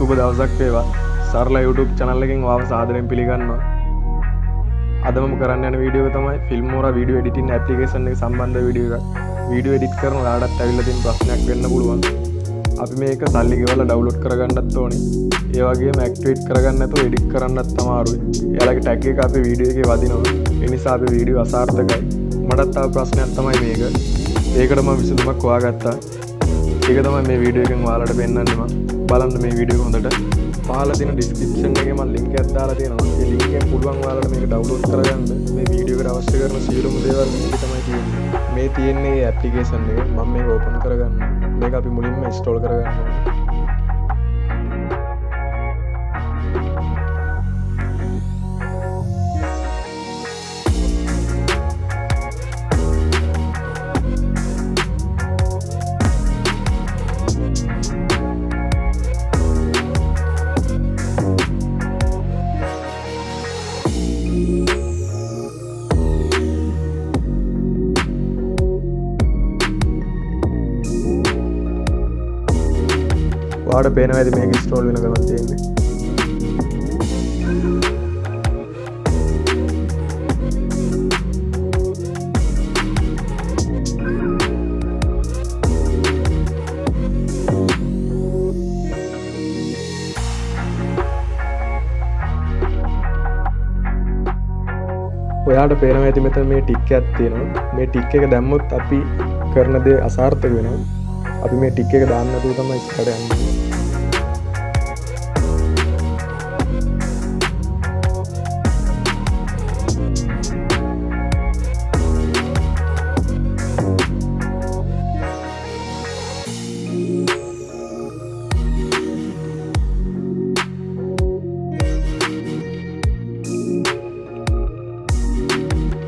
සුබ දවසක් වේවා. සරලා YouTube චනල්ලකින් වාව සාදරයෙන් පිළිගන්නවා. අදම කරන්න යන වීඩියෝ තමයි ෆිල්ම්මෝර වීඩියෝ එඩිටින් ඇපලිකේෂන් එක සම්බන්ධ වීඩියෝ එක වීඩියෝ එඩිට් කරන ලාඩත් ඇවිල්ල තින් ප්‍රශ්නයක් වෙන්න පුළුවන්. අපි මේක සල්ලි ගෙවල ඩවලෝඩ් කරගන්නත් ඕනේ. ඒවගේ මැක්ටේට් කරගන්නතු එඩික් කරන්නත් තමාරුයි එයාලගේ ටැක් එක අපි වීඩියෝ එක වදිනවා. එනිසා අපි වීඩියෝ අසාර්ථකයි. මටත්තාව ප්‍රශ්නයක් තමයි මේක. ඒකටම විසඳුමක් වාගත්තා ඒක තමයි මේ වීඩියෝ එකෙන් වාලට පෙන්න්නන්නවා බලන්න මේ වීඩියෝ හොඳට. පහල තින ඩිස්ක්‍රපෂන් එක ම ලින්ක ඇත්දාලා තියෙනවා. ඒ ලින්කෙන් පුළුවන් වාලට මේක ඩව්ලෝඩ් කරගන්න. මේ වීඩියෝ එකට අවශ්‍ය කරන සියලුම දේවල් මේක තමයි තියෙන්නේ. මේ තියෙන්නේ ඇප්ලිකේෂන් එක. මම මේක ඕපන් කරගන්න. මේක අපි මුලින්ම ඉන්ස්ටෝල් කරගන්න. වාට පේන ඇති මේක ස්ටෝල් වෙන ගමන් තියෙන්නේ. ඔයාට පේන ඇති මෙත මේ ටික් ඇත්තියෙනවා මේ ටික් එක දැම්මුත් අපි කරන දේ අසාර්ථක වෙනවා. අපි මේ ටික් එක දාන්නතු තමයි ස්කටයන්න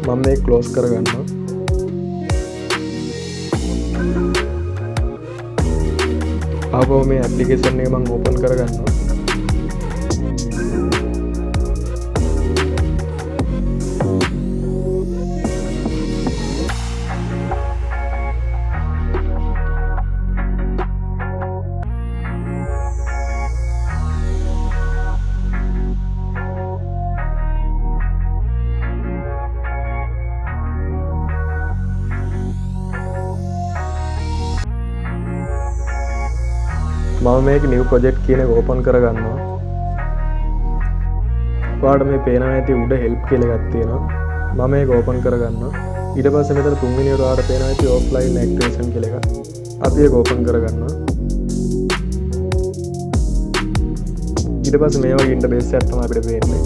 මම මේ කලෝස් කරගන්නවා. ආපව මේ ඇපලිකේෂන් එක මං ඕපන් කරගන්නවා මම මේක නිව් ප්‍රොජෙක්් කියන ඕපන් කරගන්නවා. පාට මේ පේන ඇති උඩ හෙල්ප් කෙළගත් තියෙනවා. මම මේ ඕපන් කරගන්න ඉට පස මෙතර තුන්ගනිවරට පේන ඇති ඕෆ්ලයින් ක්ටේෂන් කෙළෙක අපි ඕපන් කරගන්න ඉට පස මේවා ඉන්ට බේස ඇත්තම අපිට පේන්නේ.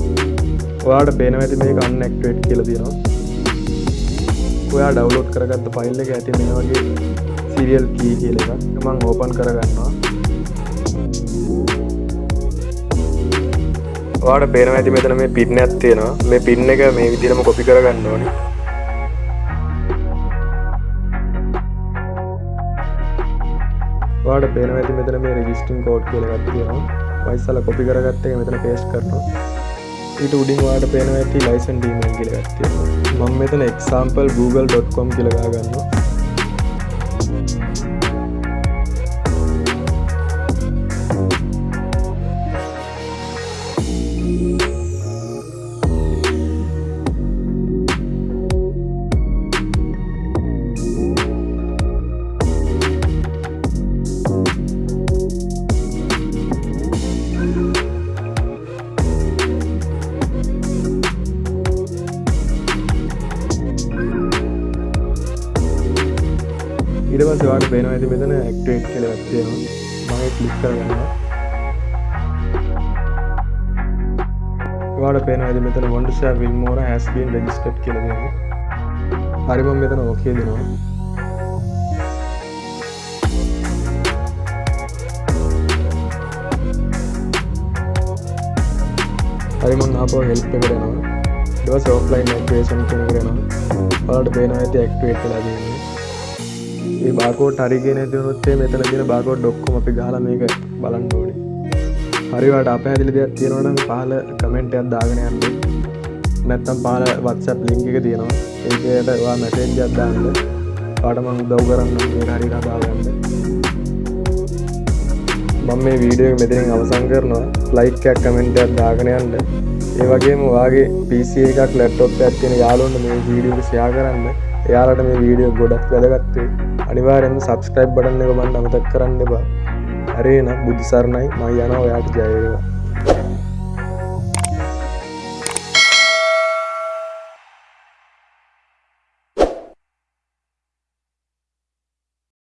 ඔයාට පේන ඇති මේ අන්න ක්ටේට් කියල තියෙනවා. ඔයා ඩවලෝඩ් කරගත්ත පයිල්ල එක ඇති මේ වගේ සිරියල් කී කියල එක මං ඕපන් කරගන්නවා. වාට පේන ඇති මෙතන මේ පින්න ඇත්තේනවා මේ පින්න එක මේ විදිරම කොපි කරගන්න ඕනි. වාට පේන ඇති මෙතන මේ රජිස්ටිං කෝඩ් කියලගත්තියෙනවා වයිසල කොපි කරගත්ත එක මෙතන පේස් කරනවා. ඊට උඩින් වාට පේන ඇති ලයිසන් ඩීමල් කියලගත්තිය මං මෙතන එක්සාම්පල් google.com කියලගා ගන්නවා ඉඩවස වාට පේන ඇති මෙතන ඇක්ටේට් කළ ඇත්තේවා මගේ කලික් කරගන්න වාට පේන ඇති මෙතන වොන්ඩෂා විල්මෝර හැස්බීන් රජිස්ටට් කියලදන්න හරිම මෙතන ඕකේ දෙනවා. හරිමන් අපෝ හෙල්ප කරනවා දවස් ඔෆ්ලයින් ඇක්ටේෂන් කෙන කරනවා පලට පේන ඇති ඇක්ටේට් කලා දන්නේ ඒ බාකෝට් හරිගෙන තියනොත්තේ මෙතන තියෙන බාකෝඩ් ඩොක්කොම අපි ගහලා මේක බලන්න ඕනේ. හරිවට අප හැදිලි දෙයක් තියෙනවනම් පහල කමෙන්ටයක් දාගෙන යන්න. නැත්තම් පාල වත්සප් ලිංක එක තියෙනවා. ඒකට වා මැසේජ්ජක් දාන්න. පාටමං දව් කරන්න හරි කතාගන්න මම මේ වීඩියෝ එක මෙතනින් අවසන් කරනවා. ලයික් එකක් කමෙන්ට් එකක් දාගෙන යන්න. ඒ වගේම වාගේ PC එකක් ලැප්ටොප් එකක් තියෙන යාළුවන්ට මේ වීඩියෝ එක ෂෙයා කරන්න. එයාලට මේ වීඩියෝ ගොඩක් වැදගත් වෙයි අනිවාර්යෙන්ම subscribe බටන් එක බලන්න අමතක කරන්න එපා. හරි එහෙනම් බුද්ධ සරණයි. මම යනවා ඔයාට ජය වේවා.